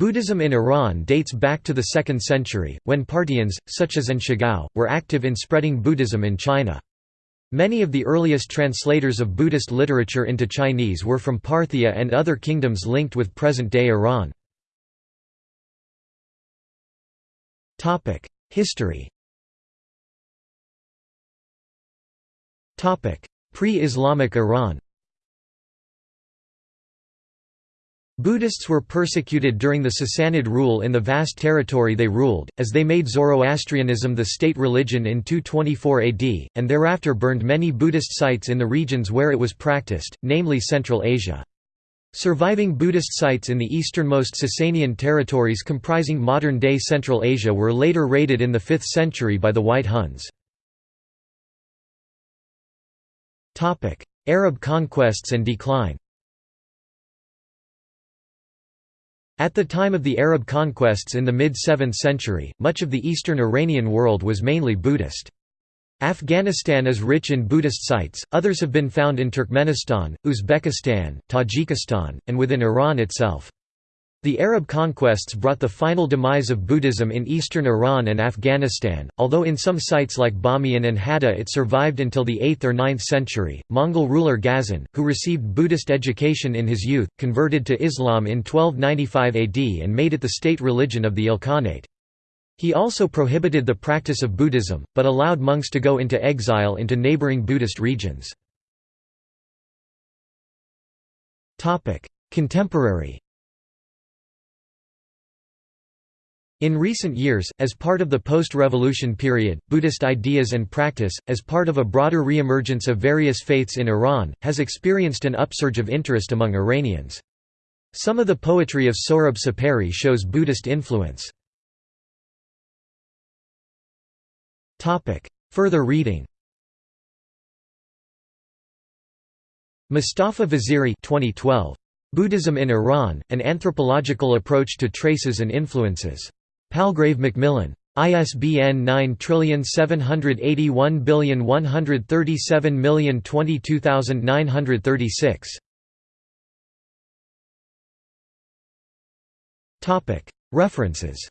Buddhism in Iran dates back to the 2nd century, when Parthians, such as An Shigao, were active in spreading Buddhism in China. Many of the earliest translators of Buddhist literature into Chinese were from Parthia and other kingdoms linked with present-day Iran. History Pre-Islamic Iran Buddhists were persecuted during the Sassanid rule in the vast territory they ruled, as they made Zoroastrianism the state religion in 224 AD, and thereafter burned many Buddhist sites in the regions where it was practiced, namely Central Asia. Surviving Buddhist sites in the easternmost Sasanian territories comprising modern-day Central Asia were later raided in the 5th century by the White Huns. Arab conquests and decline At the time of the Arab conquests in the mid-7th century, much of the eastern Iranian world was mainly Buddhist. Afghanistan is rich in Buddhist sites, others have been found in Turkmenistan, Uzbekistan, Tajikistan, and within Iran itself. The Arab conquests brought the final demise of Buddhism in eastern Iran and Afghanistan, although in some sites like Bamiyan and Hadda it survived until the 8th or 9th century. Mongol ruler Ghazan, who received Buddhist education in his youth, converted to Islam in 1295 AD and made it the state religion of the Ilkhanate. He also prohibited the practice of Buddhism, but allowed monks to go into exile into neighboring Buddhist regions. Contemporary In recent years, as part of the post-revolution period, Buddhist ideas and practice, as part of a broader re-emergence of various faiths in Iran, has experienced an upsurge of interest among Iranians. Some of the poetry of Sohrab Sepehri shows Buddhist influence. Further reading Mustafa Vaziri 2012. Buddhism in Iran, An Anthropological Approach to Traces and Influences. Palgrave Macmillan. ISBN 9781137022936. References